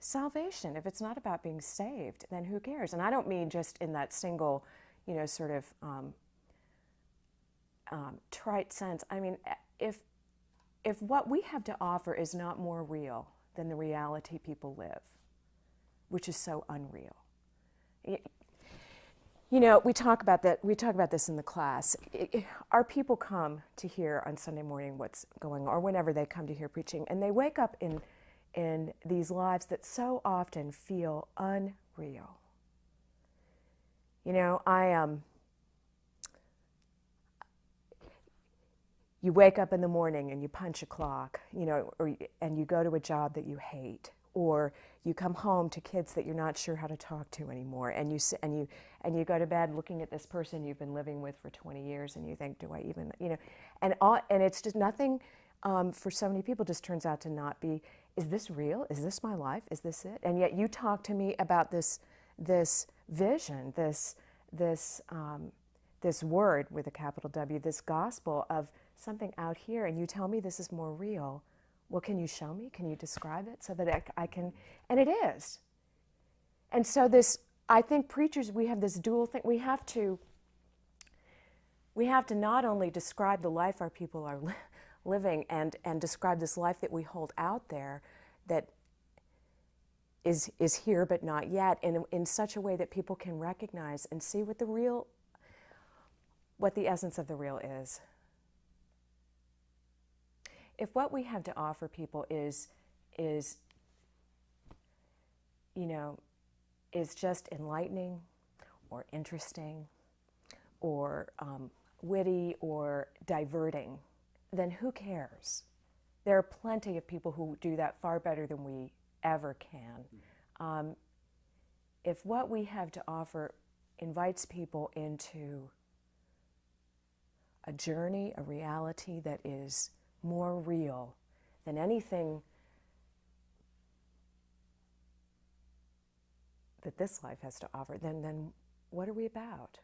salvation. If it's not about being saved, then who cares? And I don't mean just in that single, you know, sort of um, um, trite sense. I mean, if if what we have to offer is not more real than the reality people live, which is so unreal. You know, we talk about that. We talk about this in the class. It, it, our people come to hear on Sunday morning what's going on, or whenever they come to hear preaching, and they wake up in in these lives that so often feel unreal. You know, I um. You wake up in the morning and you punch a clock, you know, or, and you go to a job that you hate, or you come home to kids that you're not sure how to talk to anymore and you and you and you go to bed looking at this person you've been living with for 20 years and you think do I even you know and all, and it's just nothing um, for so many people just turns out to not be is this real is this my life is this it and yet you talk to me about this this vision this this um, this word with a capital W this gospel of something out here and you tell me this is more real well, can you show me? Can you describe it so that I, I can? And it is. And so this, I think preachers, we have this dual thing. We have to, we have to not only describe the life our people are living and, and describe this life that we hold out there that is, is here but not yet in, in such a way that people can recognize and see what the real, what the essence of the real is. If what we have to offer people is, is, you know, is just enlightening or interesting or um, witty or diverting, then who cares? There are plenty of people who do that far better than we ever can. Um, if what we have to offer invites people into a journey, a reality that is more real than anything that this life has to offer, then, then what are we about?